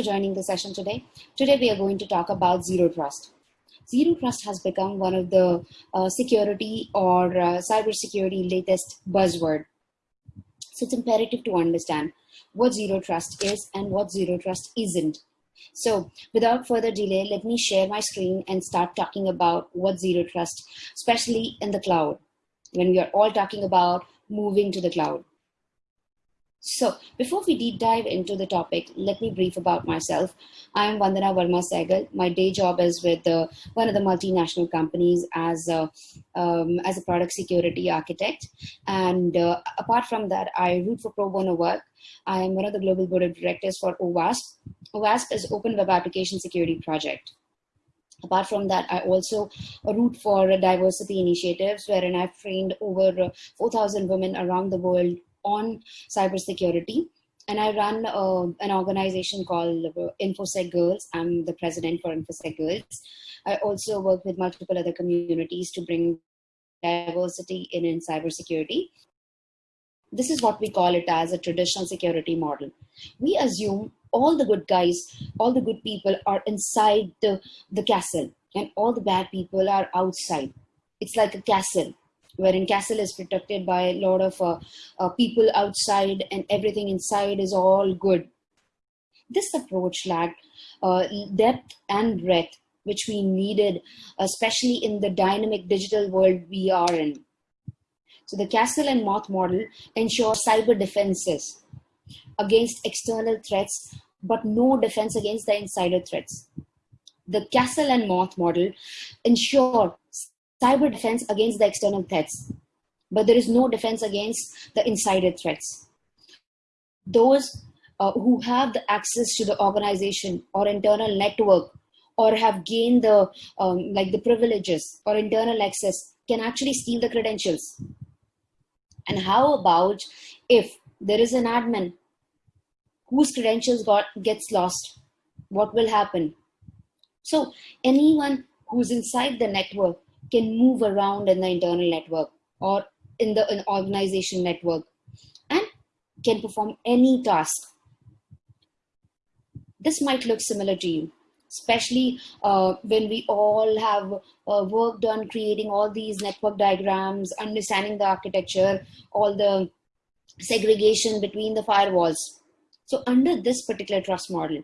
for joining the session today. Today we are going to talk about Zero Trust. Zero Trust has become one of the uh, security or uh, cybersecurity latest buzzword. So it's imperative to understand what Zero Trust is and what Zero Trust isn't. So without further delay, let me share my screen and start talking about what Zero Trust, especially in the cloud, when we are all talking about moving to the cloud. So before we deep dive into the topic, let me brief about myself. I am Vandana Verma Sehgal. My day job is with uh, one of the multinational companies as a, um, as a product security architect. And uh, apart from that, I root for pro bono work. I am one of the global board of directors for OWASP. OWASP is Open Web Application Security Project. Apart from that, I also root for diversity initiatives wherein I've trained over 4,000 women around the world on cybersecurity. And I run uh, an organization called InfoSec Girls. I'm the president for InfoSec Girls. I also work with multiple other communities to bring diversity in, in cybersecurity. This is what we call it as a traditional security model. We assume all the good guys, all the good people are inside the, the castle and all the bad people are outside. It's like a castle wherein castle is protected by a lot of uh, uh, people outside and everything inside is all good. This approach lacked uh, depth and breadth, which we needed, especially in the dynamic digital world we are in. So the castle and moat model ensures cyber defenses against external threats, but no defense against the insider threats. The castle and moat model ensure cyber defense against the external threats, but there is no defense against the insider threats. Those uh, who have the access to the organization or internal network or have gained the um, like the privileges or internal access can actually steal the credentials. And how about if there is an admin whose credentials got gets lost? What will happen? So anyone who's inside the network can move around in the internal network or in the in organization network and can perform any task. This might look similar to you, especially uh, when we all have uh, worked on creating all these network diagrams, understanding the architecture, all the segregation between the firewalls. So under this particular trust model,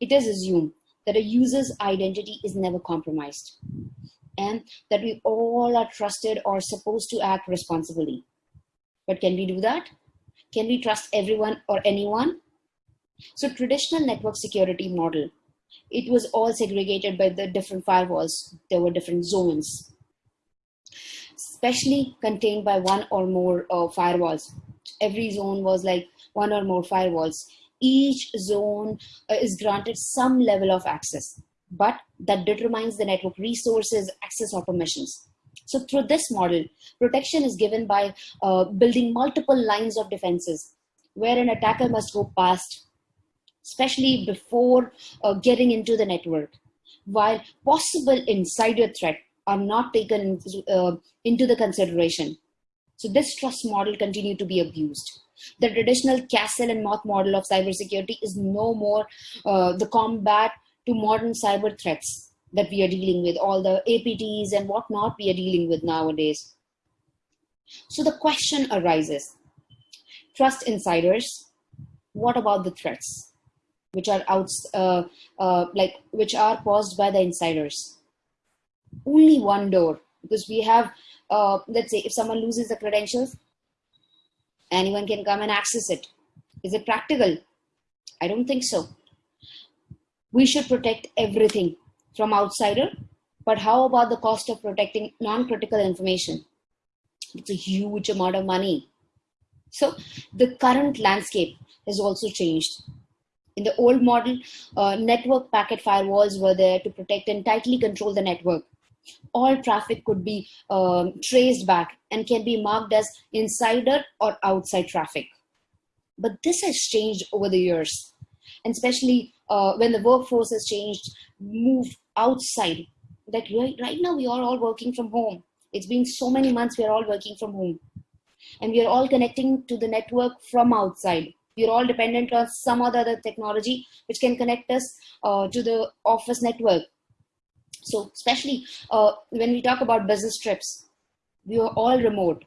it is assumed that a user's identity is never compromised and that we all are trusted or supposed to act responsibly. But can we do that? Can we trust everyone or anyone? So traditional network security model, it was all segregated by the different firewalls. There were different zones, especially contained by one or more uh, firewalls. Every zone was like one or more firewalls. Each zone uh, is granted some level of access but that determines the network resources, access or permissions. So through this model, protection is given by uh, building multiple lines of defenses where an attacker must go past, especially before uh, getting into the network, while possible insider threat are not taken uh, into the consideration. So this trust model continue to be abused. The traditional castle and moat model of cybersecurity is no more uh, the combat to modern cyber threats that we are dealing with, all the APTs and whatnot we are dealing with nowadays. So the question arises, trust insiders, what about the threats which are out, uh, uh, like which are caused by the insiders? Only one door, because we have, uh, let's say if someone loses the credentials, anyone can come and access it. Is it practical? I don't think so we should protect everything from outsider but how about the cost of protecting non-critical information? It's a huge amount of money. So the current landscape has also changed. In the old model uh, network packet firewalls were there to protect and tightly control the network. All traffic could be um, traced back and can be marked as insider or outside traffic. But this has changed over the years and especially uh, when the workforce has changed, moved outside. That right, right now we are all working from home. It's been so many months we are all working from home. And we are all connecting to the network from outside. we're all dependent on some other technology which can connect us uh, to the office network so especially uh, when we talk about business trips we are all remote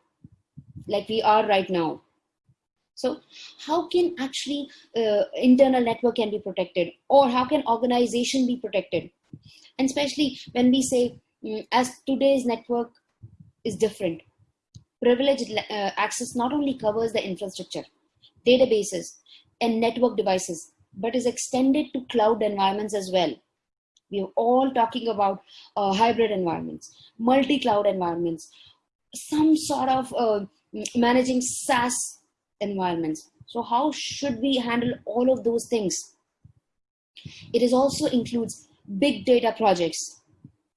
like we are right now so how can actually uh, internal network can be protected? Or how can organization be protected? And especially when we say mm, as today's network is different privileged uh, access not only covers the infrastructure databases and network devices but is extended to cloud environments as well. We are all talking about uh, hybrid environments multi-cloud environments some sort of uh, managing SaaS environments. So how should we handle all of those things? It is also includes big data projects.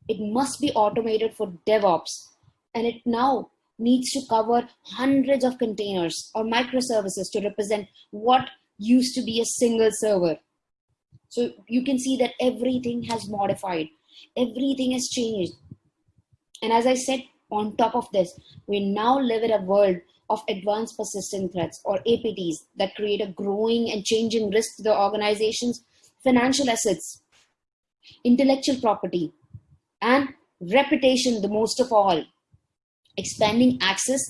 It must be automated for DevOps and it now needs to cover hundreds of containers or microservices to represent what used to be a single server. So you can see that everything has modified. Everything has changed. And as I said, on top of this, we now live in a world of advanced persistent threats or APTs that create a growing and changing risk to the organization's financial assets, intellectual property, and reputation, the most of all. Expanding access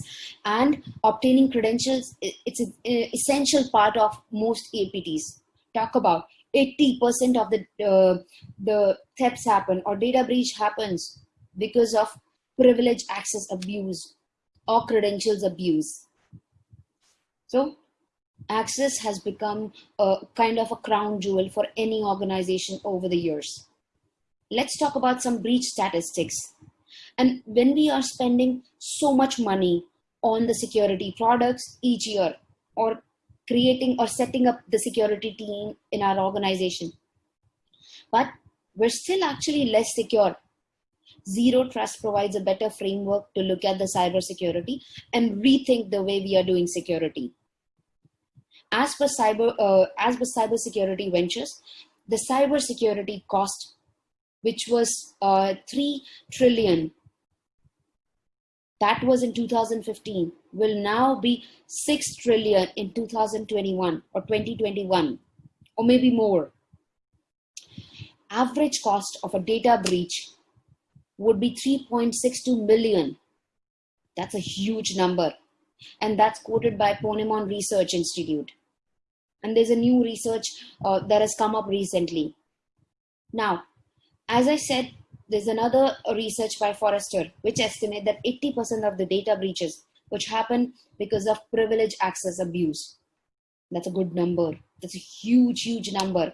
and obtaining credentials, it's an essential part of most APTs. Talk about 80% of the, uh, the thefts happen or data breach happens because of privilege access abuse or credentials abuse. So access has become a kind of a crown jewel for any organization over the years. Let's talk about some breach statistics. And when we are spending so much money on the security products each year or creating or setting up the security team in our organization, but we're still actually less secure Zero Trust provides a better framework to look at the cybersecurity and rethink the way we are doing security. As per cyber, uh, as per cybersecurity ventures, the cybersecurity cost, which was uh, three trillion, that was in 2015, will now be six trillion in 2021 or 2021, or maybe more. Average cost of a data breach would be 3.62 million. That's a huge number. And that's quoted by Ponemon Research Institute. And there's a new research uh, that has come up recently. Now, as I said, there's another research by Forrester, which estimate that 80% of the data breaches which happen because of privilege access abuse. That's a good number. That's a huge, huge number.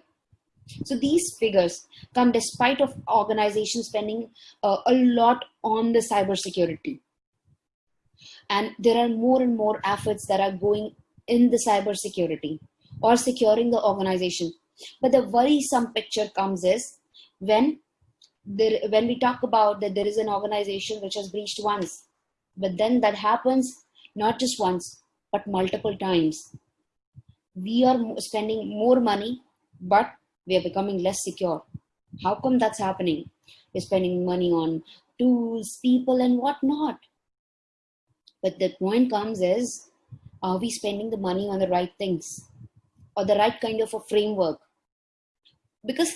So these figures come despite of organizations spending uh, a lot on the cybersecurity. And there are more and more efforts that are going in the cybersecurity or securing the organization. But the worrisome picture comes is when there, when we talk about that there is an organization which has breached once, but then that happens not just once, but multiple times. We are spending more money, but we are becoming less secure. How come that's happening? We're spending money on tools, people, and whatnot. But the point comes is, are we spending the money on the right things or the right kind of a framework? Because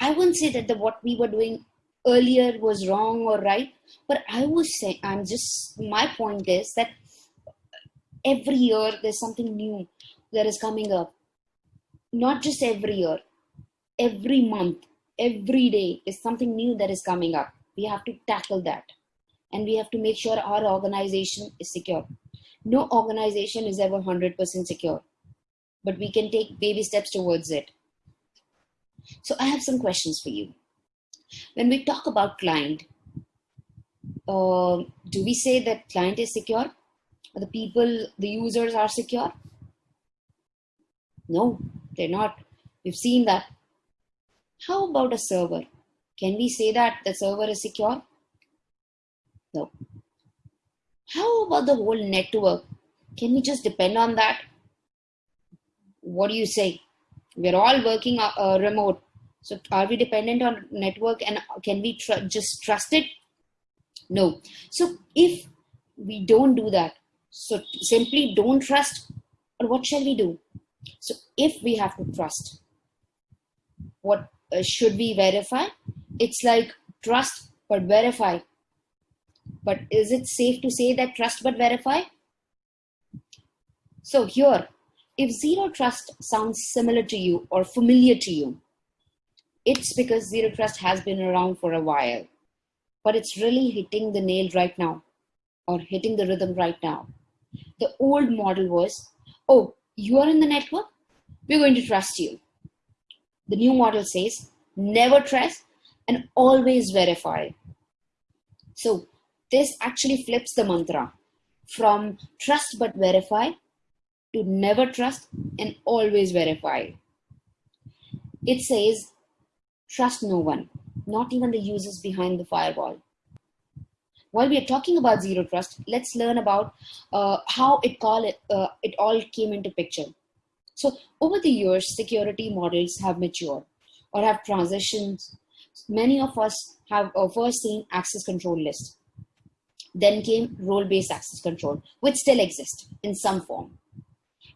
I wouldn't say that the, what we were doing earlier was wrong or right, but I would say, I'm just, my point is that every year there's something new that is coming up. Not just every year, every month, every day is something new that is coming up. We have to tackle that. And we have to make sure our organization is secure. No organization is ever 100% secure, but we can take baby steps towards it. So I have some questions for you. When we talk about client, uh, do we say that client is secure? Are The people, the users are secure? No, they're not. We've seen that how about a server? Can we say that the server is secure? No. How about the whole network? Can we just depend on that? What do you say? We're all working uh, uh, remote. So are we dependent on network and can we tr just trust it? No. So if we don't do that, so simply don't trust, or what shall we do? So if we have to trust, what uh, should we verify? It's like trust but verify. But is it safe to say that trust but verify? So here, if zero trust sounds similar to you or familiar to you, it's because zero trust has been around for a while, but it's really hitting the nail right now or hitting the rhythm right now. The old model was, oh, you are in the network, we're going to trust you. The new model says, never trust and always verify. So this actually flips the mantra from trust but verify to never trust and always verify. It says, trust no one, not even the users behind the firewall. While we are talking about zero trust, let's learn about uh, how it, call it, uh, it all came into picture. So over the years, security models have matured or have transitioned. Many of us have uh, first seen access control list. Then came role-based access control, which still exists in some form.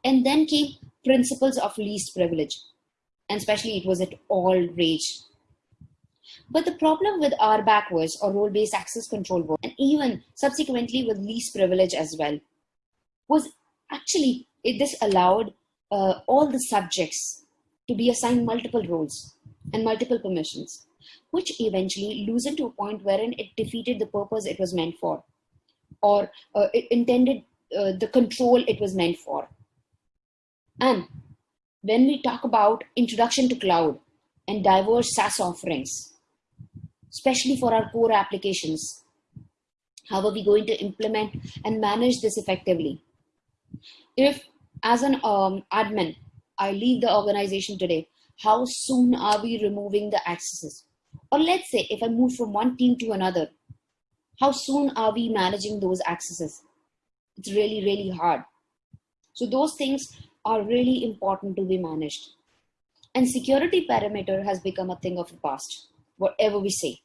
And then came principles of least privilege. And especially it was at all rage. But the problem with RBAC was, or role-based access control and even subsequently with least privilege as well, was actually it, this allowed uh, all the subjects to be assigned multiple roles and multiple permissions, which eventually loosened to a point wherein it defeated the purpose it was meant for, or uh, it intended uh, the control it was meant for. And when we talk about introduction to cloud and diverse SaaS offerings, especially for our core applications, how are we going to implement and manage this effectively? If as an um, admin, I leave the organization today, how soon are we removing the accesses? Or let's say if I move from one team to another, how soon are we managing those accesses? It's really, really hard. So those things are really important to be managed. And security perimeter has become a thing of the past, whatever we say.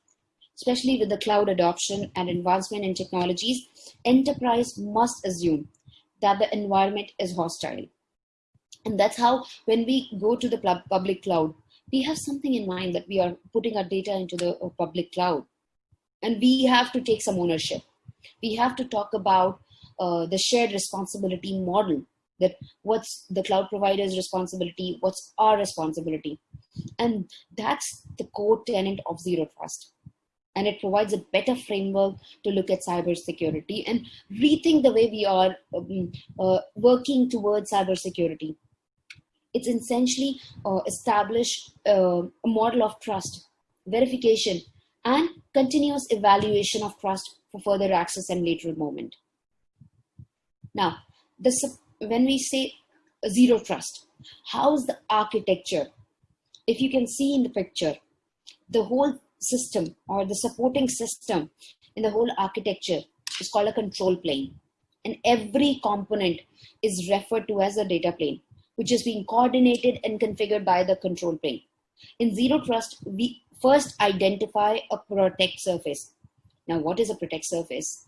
Especially with the cloud adoption and advancement in technologies, enterprise must assume that the environment is hostile. And that's how when we go to the public cloud, we have something in mind that we are putting our data into the uh, public cloud. And we have to take some ownership. We have to talk about uh, the shared responsibility model that what's the cloud provider's responsibility, what's our responsibility. And that's the core tenant of Zero Trust. And it provides a better framework to look at cybersecurity and rethink the way we are um, uh, working towards cybersecurity. It's essentially uh, establish uh, a model of trust, verification, and continuous evaluation of trust for further access and lateral movement. Now, when we say zero trust, how's the architecture? If you can see in the picture, the whole system or the supporting system in the whole architecture is called a control plane. And every component is referred to as a data plane, which is being coordinated and configured by the control plane. In Zero Trust, we first identify a protect surface. Now, what is a protect surface?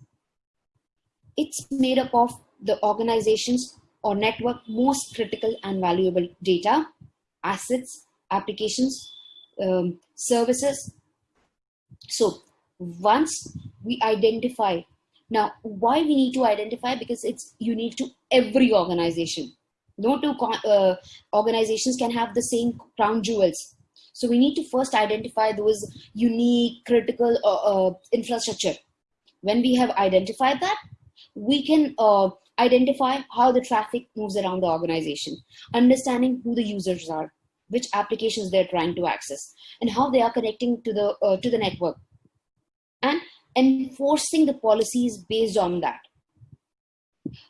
It's made up of the organization's or network most critical and valuable data, assets, applications, um, services. So once we identify, now why we need to identify? Because it's unique to every organization. No two uh, organizations can have the same crown jewels. So we need to first identify those unique critical uh, uh, infrastructure. When we have identified that, we can uh, identify how the traffic moves around the organization, understanding who the users are, which applications they're trying to access, and how they are connecting to the, uh, to the network, and enforcing the policies based on that.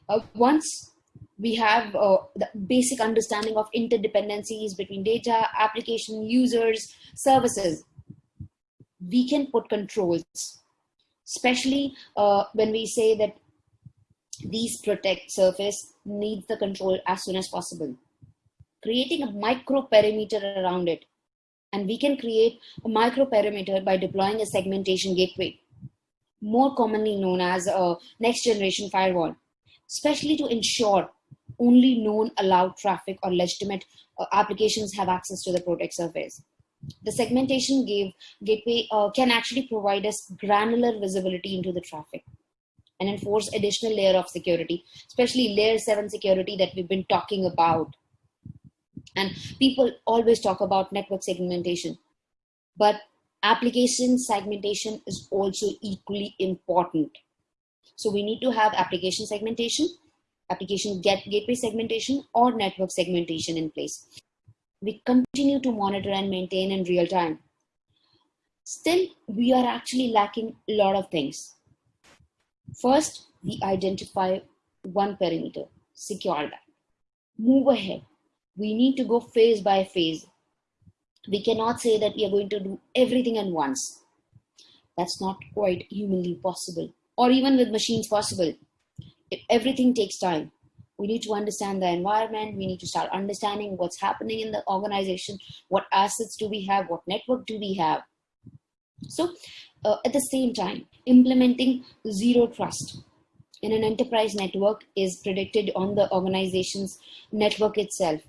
Uh, once we have uh, the basic understanding of interdependencies between data, application, users, services, we can put controls, especially uh, when we say that these protect surface needs the control as soon as possible. Creating a micro perimeter around it. And we can create a micro perimeter by deploying a segmentation gateway, more commonly known as a next generation firewall, especially to ensure only known allowed traffic or legitimate uh, applications have access to the protect surface. The segmentation gave, gateway uh, can actually provide us granular visibility into the traffic and enforce additional layer of security, especially layer 7 security that we've been talking about. And people always talk about network segmentation, but application segmentation is also equally important. So we need to have application segmentation, application get, gateway segmentation, or network segmentation in place. We continue to monitor and maintain in real time. Still, we are actually lacking a lot of things. First, we identify one perimeter, secure that. Move ahead. We need to go phase by phase. We cannot say that we are going to do everything at once. That's not quite humanly possible, or even with machines possible. If Everything takes time. We need to understand the environment. We need to start understanding what's happening in the organization. What assets do we have? What network do we have? So uh, at the same time, implementing zero trust in an enterprise network is predicted on the organization's network itself.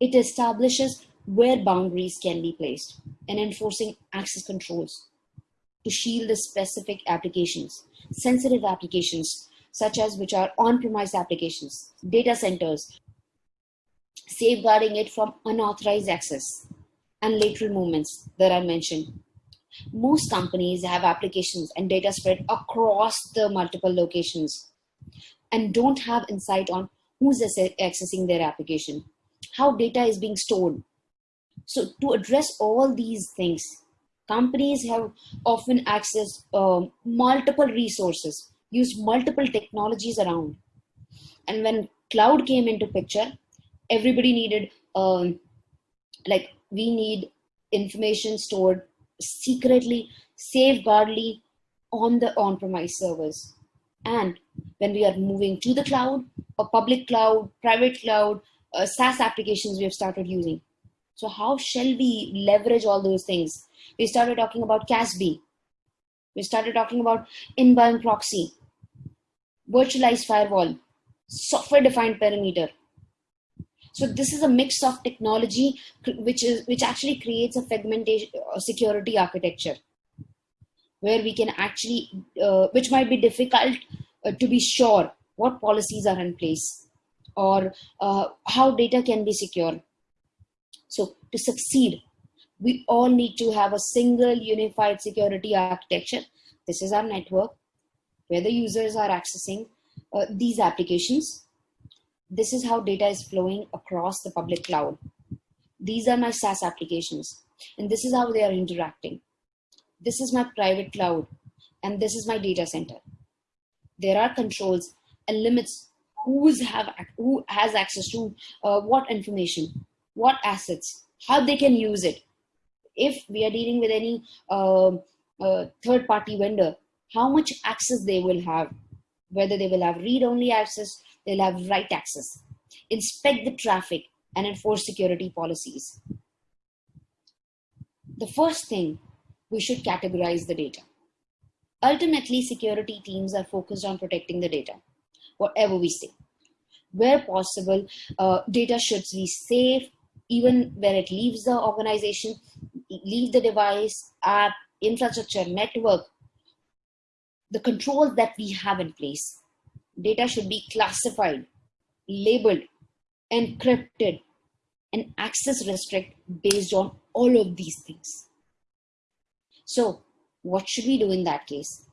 It establishes where boundaries can be placed and enforcing access controls to shield the specific applications, sensitive applications, such as which are on-premise applications, data centers, safeguarding it from unauthorized access and lateral movements that I mentioned. Most companies have applications and data spread across the multiple locations and don't have insight on who's accessing their application, how data is being stored. So to address all these things, companies have often accessed uh, multiple resources, use multiple technologies around. And when cloud came into picture, everybody needed, um, like we need information stored secretly, safeguardly on the on-premise servers. And when we are moving to the cloud, or public cloud, private cloud, uh, SaaS applications we have started using. So how shall we leverage all those things? We started talking about CASB. We started talking about inbound proxy, virtualized firewall, software defined perimeter, so this is a mix of technology, which is which actually creates a fragmentation uh, security architecture, where we can actually, uh, which might be difficult uh, to be sure what policies are in place or uh, how data can be secure. So to succeed, we all need to have a single unified security architecture. This is our network where the users are accessing uh, these applications this is how data is flowing across the public cloud. These are my SaaS applications, and this is how they are interacting. This is my private cloud, and this is my data center. There are controls and limits who's have who has access to uh, what information, what assets, how they can use it. If we are dealing with any uh, uh, third-party vendor, how much access they will have, whether they will have read-only access they'll have write access, inspect the traffic, and enforce security policies. The first thing, we should categorize the data. Ultimately, security teams are focused on protecting the data, whatever we say. Where possible, uh, data should be safe, even where it leaves the organization, leave the device, app, infrastructure, network, the controls that we have in place data should be classified, labeled, encrypted, and access restrict based on all of these things. So what should we do in that case?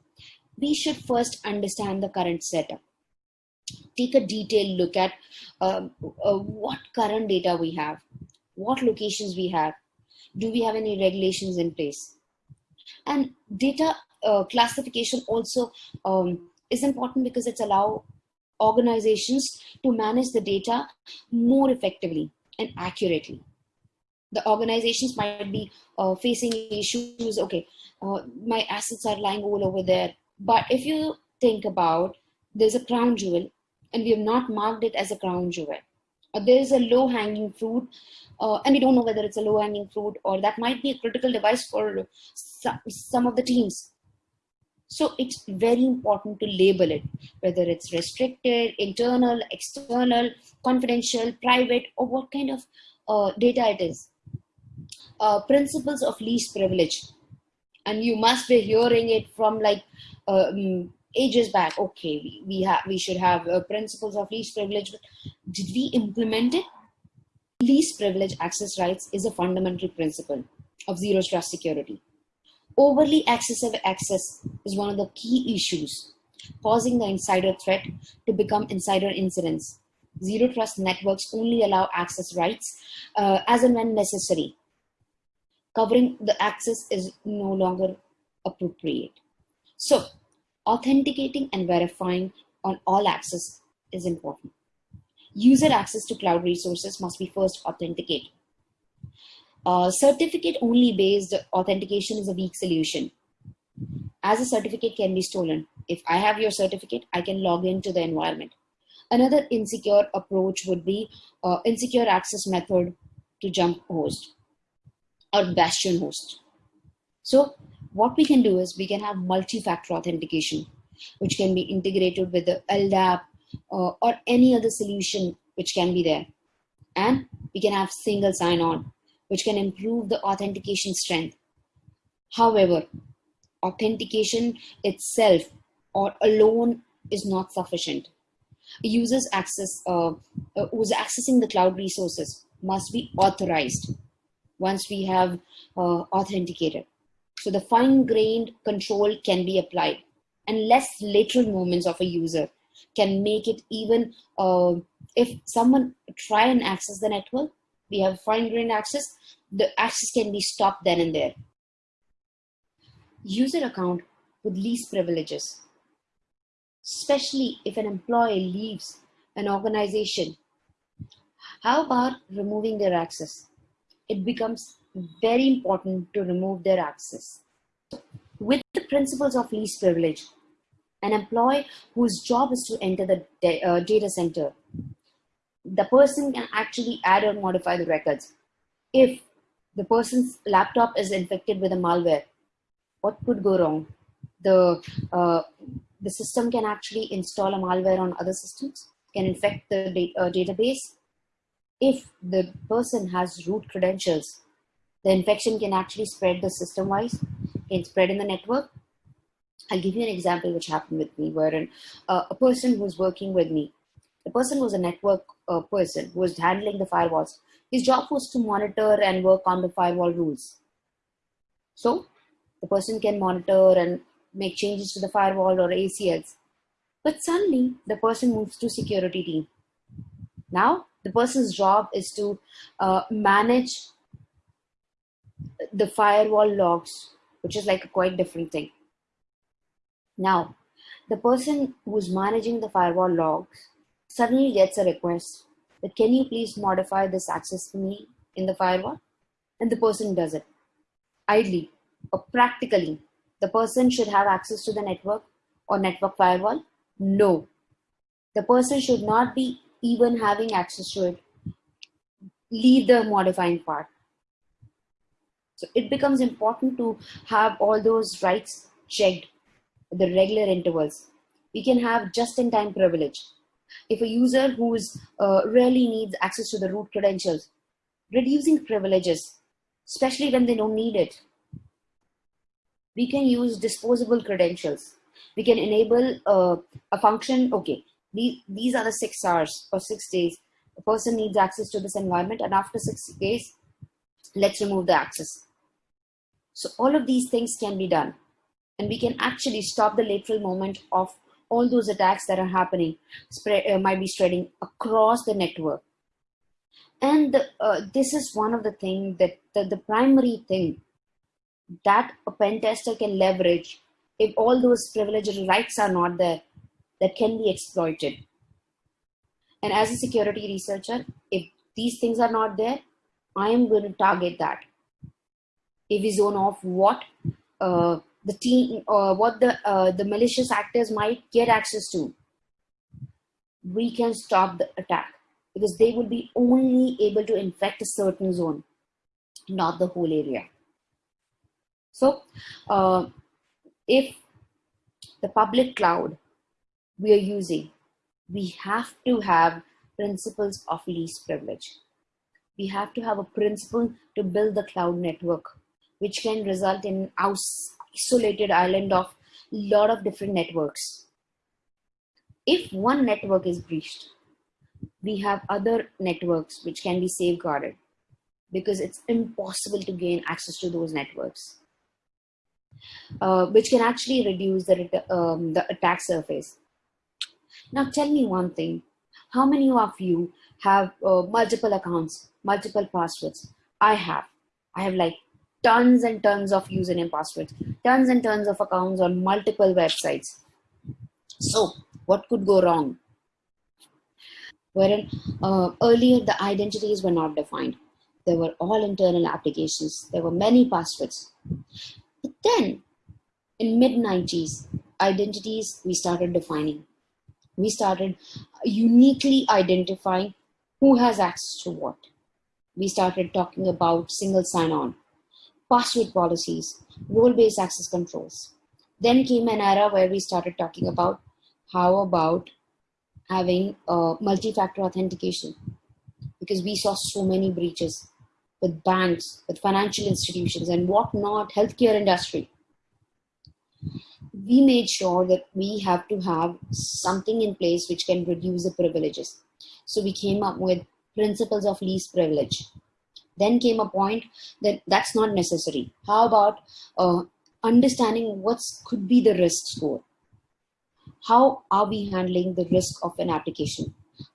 We should first understand the current setup. Take a detailed look at uh, uh, what current data we have, what locations we have, do we have any regulations in place? And data uh, classification also um, is important because it's allow organizations to manage the data more effectively and accurately. The organizations might be uh, facing issues, okay, uh, my assets are lying all over there. But if you think about, there's a crown jewel and we have not marked it as a crown jewel. Or there is a low hanging fruit uh, and we don't know whether it's a low hanging fruit or that might be a critical device for some, some of the teams So it's very important to label it, whether it's restricted, internal, external, confidential, private, or what kind of uh, data it is. Uh, principles of least privilege. And you must be hearing it from like um, ages back. Okay, we, we, have we should have uh, principles of least privilege. but Did we implement it? Least privilege access rights is a fundamental principle of zero trust security. Overly excessive access is one of the key issues, causing the insider threat to become insider incidents. Zero trust networks only allow access rights uh, as and when necessary. Covering the access is no longer appropriate. So, authenticating and verifying on all access is important. User access to cloud resources must be first authenticated. Uh, certificate only based authentication is a weak solution. As a certificate can be stolen. If I have your certificate, I can log into the environment. Another insecure approach would be uh, insecure access method to jump host or bastion host. So what we can do is we can have multi-factor authentication, which can be integrated with the LDAP uh, or any other solution which can be there. And we can have single sign-on which can improve the authentication strength. However, authentication itself or alone is not sufficient. User's access, uh, uh, who's accessing the cloud resources must be authorized once we have uh, authenticated. So the fine-grained control can be applied and less lateral movements of a user can make it even uh, if someone try and access the network we have fine grained access, the access can be stopped then and there. User account with least privileges, especially if an employee leaves an organization. How about removing their access? It becomes very important to remove their access. With the principles of least privilege, an employee whose job is to enter the uh, data center the person can actually add or modify the records. If the person's laptop is infected with a malware, what could go wrong? The, uh, the system can actually install a malware on other systems, can infect the da uh, database. If the person has root credentials, the infection can actually spread the system-wise, can spread in the network. I'll give you an example which happened with me, wherein uh, a person who's working with me the person was a network uh, person who was handling the firewalls. His job was to monitor and work on the firewall rules. So the person can monitor and make changes to the firewall or ACLs. But suddenly the person moves to security team. Now the person's job is to uh, manage the firewall logs, which is like a quite different thing. Now, the person who's managing the firewall logs suddenly gets a request that can you please modify this access for me in the firewall? And the person does it. Ideally or practically, the person should have access to the network or network firewall? No. The person should not be even having access to it. Leave the modifying part. So it becomes important to have all those rights checked at the regular intervals. We can have just-in-time privilege if a user who is uh, really needs access to the root credentials, reducing privileges, especially when they don't need it. We can use disposable credentials. We can enable uh, a function, okay, these, these are the six hours or six days. The person needs access to this environment and after six days, let's remove the access. So all of these things can be done and we can actually stop the lateral movement of all those attacks that are happening spread, uh, might be spreading across the network. And uh, this is one of the things that the, the primary thing that a pen tester can leverage if all those privileged rights are not there that can be exploited. And as a security researcher, if these things are not there, I am going to target that. If we zone off what uh, the team uh, what the uh, the malicious actors might get access to. We can stop the attack because they will be only able to infect a certain zone not the whole area. So uh, if the public cloud we are using, we have to have principles of least privilege. We have to have a principle to build the cloud network, which can result in isolated island of lot of different networks. If one network is breached, we have other networks which can be safeguarded because it's impossible to gain access to those networks, uh, which can actually reduce the, um, the attack surface. Now tell me one thing, how many of you have uh, multiple accounts, multiple passwords? I have. I have like tons and tons of username passwords, tons and tons of accounts on multiple websites. So what could go wrong? Wherein uh, earlier the identities were not defined. There were all internal applications. There were many passwords. But then in mid 90s, identities we started defining we started uniquely identifying who has access to what. We started talking about single sign-on, password policies, role-based access controls. Then came an era where we started talking about how about having uh, multi-factor authentication because we saw so many breaches with banks, with financial institutions and whatnot, healthcare industry we made sure that we have to have something in place which can reduce the privileges. So we came up with principles of least privilege. Then came a point that that's not necessary. How about uh, understanding what could be the risk score? How are we handling the risk of an application?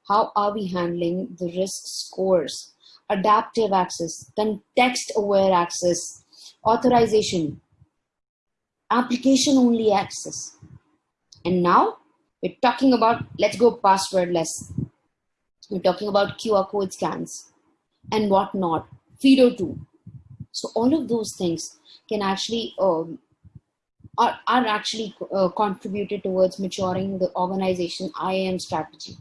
How are we handling the risk scores? Adaptive access, context aware access, authorization, application only access. And now we're talking about, let's go passwordless. We're talking about QR code scans and whatnot, FIDO 2. So all of those things can actually, um, are, are actually uh, contributed towards maturing the organization IAM strategy.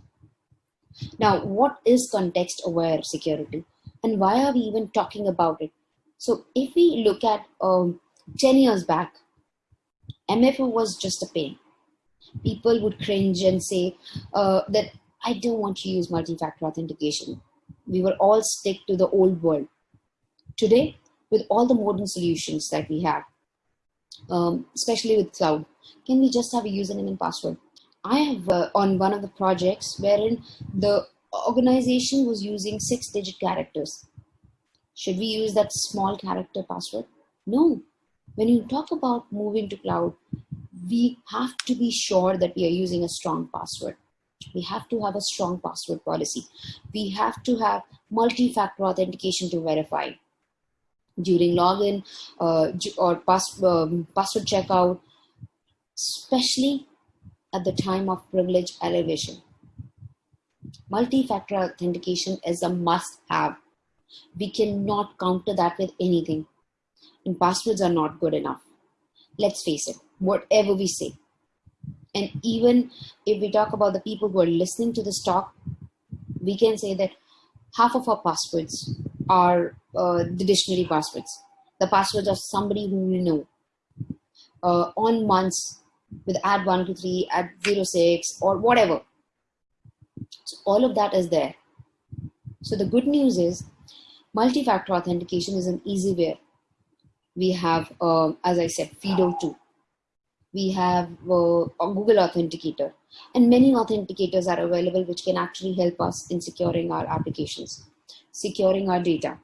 Now, what is context aware security and why are we even talking about it? So if we look at um, 10 years back, MFA was just a pain. People would cringe and say uh, that I don't want to use multi-factor authentication. We will all stick to the old world. Today, with all the modern solutions that we have, um, especially with cloud, can we just have a username and password? I have uh, on one of the projects wherein the organization was using six digit characters. Should we use that small character password? No, when you talk about moving to cloud, we have to be sure that we are using a strong password. We have to have a strong password policy. We have to have multi-factor authentication to verify during login uh, or pass, um, password checkout, especially at the time of privilege elevation. Multi-factor authentication is a must-have. We cannot counter that with anything and passwords are not good enough. Let's face it, whatever we say. And even if we talk about the people who are listening to this talk, we can say that half of our passwords are uh, the dictionary passwords, the passwords of somebody whom we know. Uh, on months with add 123, add 06, or whatever. So all of that is there. So the good news is multi-factor authentication is an easy way we have, uh, as I said, FIDO2. We have uh, Google Authenticator. And many authenticators are available which can actually help us in securing our applications, securing our data.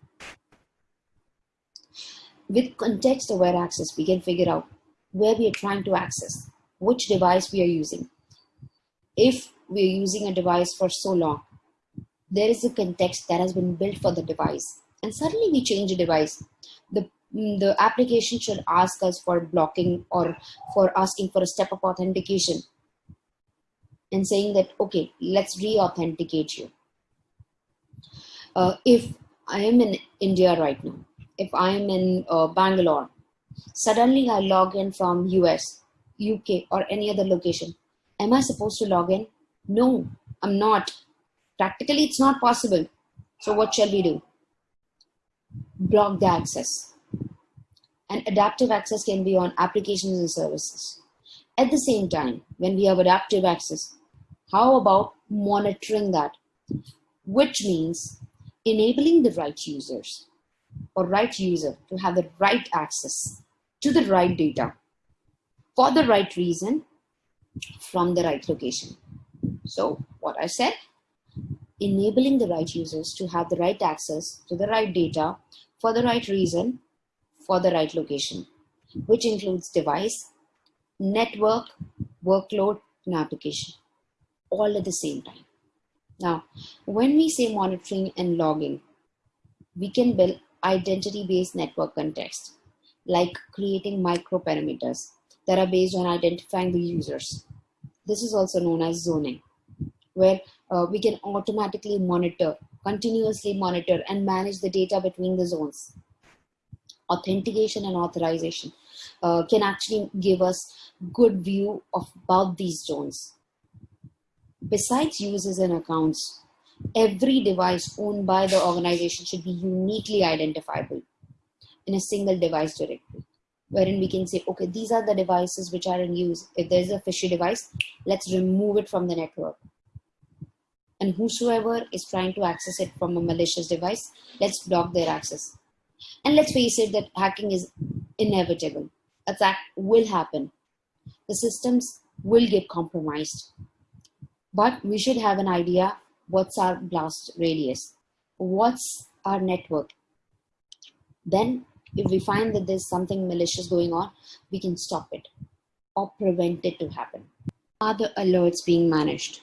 With context-aware access, we can figure out where we are trying to access, which device we are using. If we are using a device for so long, there is a context that has been built for the device. And suddenly we change the device. The the application should ask us for blocking or for asking for a step of authentication and saying that, okay, let's re-authenticate you. Uh, if I am in India right now, if I am in uh, Bangalore, suddenly I log in from US, UK or any other location. Am I supposed to log in? No, I'm not. Practically, it's not possible. So what shall we do? Block the access and adaptive access can be on applications and services. At the same time, when we have adaptive access, how about monitoring that? Which means enabling the right users or right user to have the right access to the right data for the right reason from the right location. So what I said, enabling the right users to have the right access to the right data for the right reason for the right location, which includes device, network, workload, and application, all at the same time. Now, when we say monitoring and logging, we can build identity-based network context, like creating microperimeters that are based on identifying the users. This is also known as zoning, where uh, we can automatically monitor, continuously monitor and manage the data between the zones. Authentication and authorization uh, can actually give us good view of about these zones. Besides users and accounts, every device owned by the organization should be uniquely identifiable in a single device directory wherein we can say, okay, these are the devices which are in use. If there's a fishy device, let's remove it from the network. And whosoever is trying to access it from a malicious device, let's block their access. And let's face it that hacking is inevitable. Attack will happen. The systems will get compromised. But we should have an idea what's our blast radius, what's our network. Then if we find that there's something malicious going on, we can stop it or prevent it to happen. Are the alerts being managed?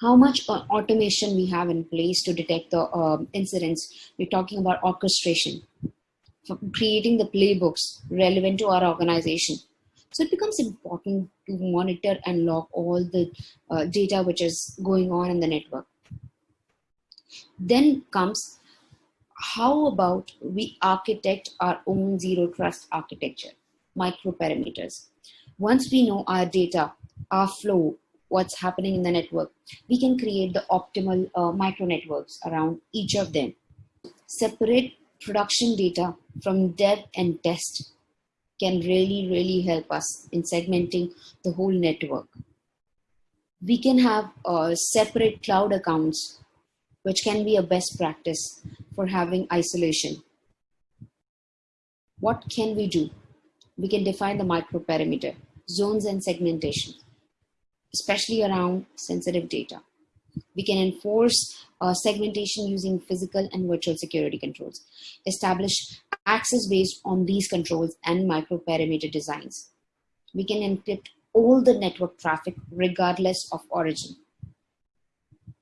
How much automation we have in place to detect the uh, incidents? We're talking about orchestration, creating the playbooks relevant to our organization. So it becomes important to monitor and log all the uh, data which is going on in the network. Then comes how about we architect our own zero trust architecture, microperimeters? Once we know our data, our flow, what's happening in the network, we can create the optimal uh, micro networks around each of them. Separate production data from dev and test can really, really help us in segmenting the whole network. We can have uh, separate cloud accounts, which can be a best practice for having isolation. What can we do? We can define the microperimeter, zones and segmentation, especially around sensitive data. We can enforce uh, segmentation using physical and virtual security controls. Establish access based on these controls and microperimeter designs. We can encrypt all the network traffic regardless of origin.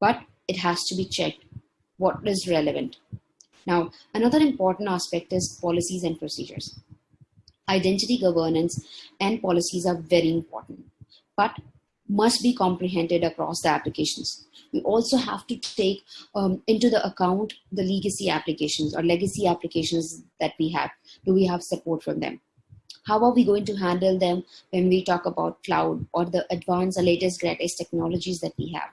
But it has to be checked what is relevant. Now, another important aspect is policies and procedures. Identity governance and policies are very important, but must be comprehended across the applications. We also have to take um, into the account the legacy applications or legacy applications that we have. Do we have support from them? How are we going to handle them when we talk about cloud or the advanced or latest greatest technologies that we have?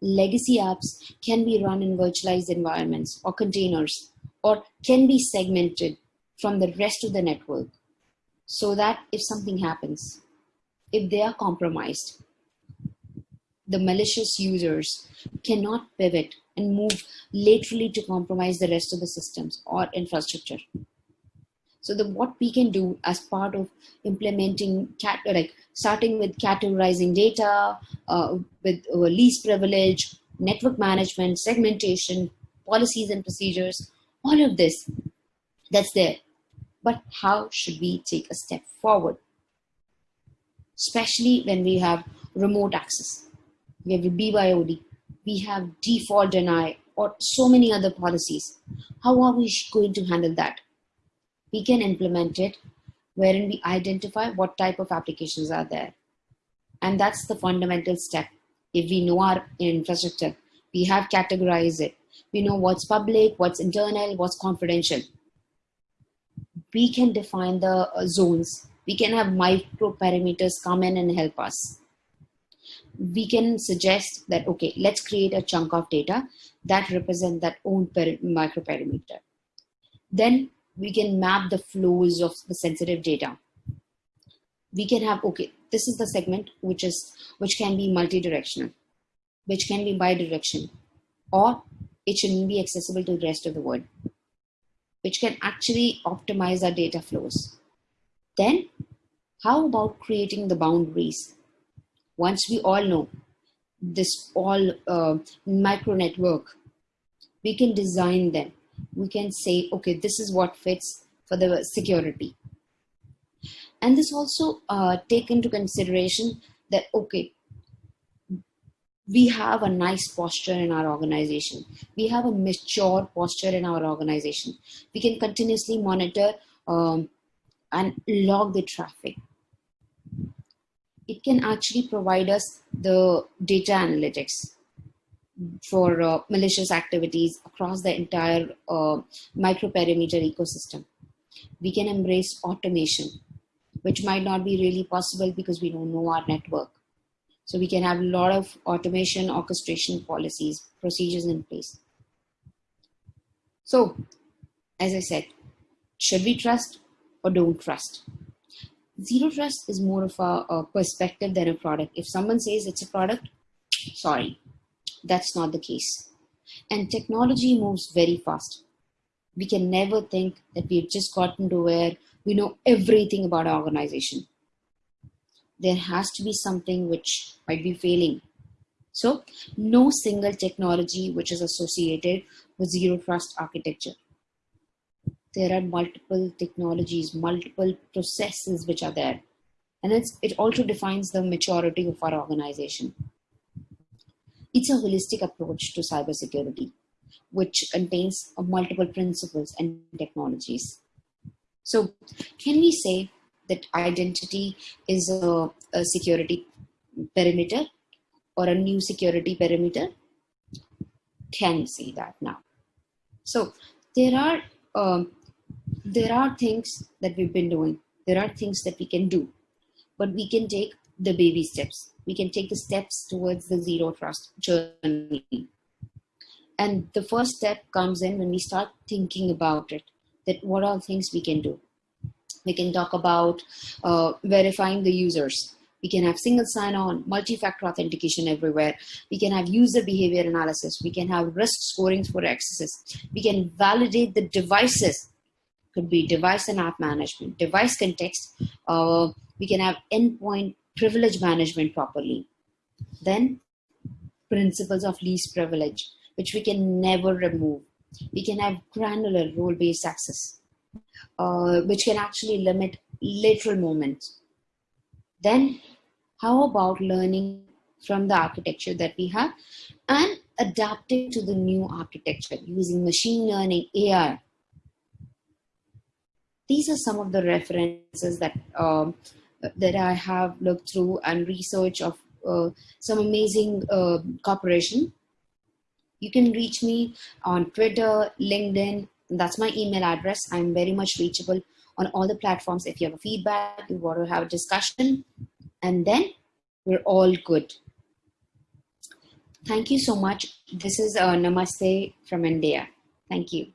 legacy apps can be run in virtualized environments or containers or can be segmented from the rest of the network so that if something happens, if they are compromised, the malicious users cannot pivot and move laterally to compromise the rest of the systems or infrastructure. So the what we can do as part of implementing cat like starting with categorizing data uh, with uh, least privilege, network management, segmentation, policies and procedures, all of this that's there. But how should we take a step forward? Especially when we have remote access, we have BYOD, we have default deny, or so many other policies. How are we going to handle that? we can implement it wherein we identify what type of applications are there. And that's the fundamental step. If we know our infrastructure, we have categorized it. We know what's public, what's internal, what's confidential. We can define the uh, zones. We can have micro perimeters come in and help us. We can suggest that, okay, let's create a chunk of data that represent that own micro perimeter. Then we can map the flows of the sensitive data. we can have, okay, this is the segment which is, which can be multi-directional, which can be bi-directional, or it shouldn't be accessible to the rest of the world, which can actually optimize our data flows. Then how about creating the boundaries? Once we all know this all uh, micro network, we can design them. We can say, okay, this is what fits for the security. And this also uh, take into consideration that, okay, we have a nice posture in our organization. We have a mature posture in our organization. We can continuously monitor um, and log the traffic. It can actually provide us the data analytics for uh, malicious activities across the entire uh, microperimeter ecosystem. We can embrace automation, which might not be really possible because we don't know our network. So we can have a lot of automation, orchestration policies, procedures in place. So, as I said, should we trust or don't trust? Zero trust is more of a, a perspective than a product. If someone says it's a product, sorry, that's not the case. And technology moves very fast. We can never think that we've just gotten to where we know everything about our organization. There has to be something which might be failing. So, no single technology which is associated with zero trust architecture. There are multiple technologies, multiple processes which are there. And it also defines the maturity of our organization. It's a holistic approach to cybersecurity, which contains multiple principles and technologies. So can we say that identity is a, a security perimeter or a new security perimeter? Can we say that now? So there are um, there are things that we've been doing. There are things that we can do, but we can take the baby steps. We can take the steps towards the zero trust journey. And the first step comes in when we start thinking about it, that what are things we can do. We can talk about uh, verifying the users. We can have single sign-on, multi-factor authentication everywhere. We can have user behavior analysis. We can have risk scoring for accesses. We can validate the devices. Could be device and app management, device context. Uh, we can have endpoint privilege management properly. Then principles of least privilege, which we can never remove. We can have granular role-based access, uh, which can actually limit lateral movements. Then how about learning from the architecture that we have and adapting to the new architecture using machine learning, AI. These are some of the references that um, that I have looked through and research of uh, some amazing uh. You can reach me on Twitter, LinkedIn. That's my email address. I'm very much reachable on all the platforms. If you have a feedback, you want to have a discussion, and then we're all good. Thank you so much. This is uh, Namaste from India. Thank you.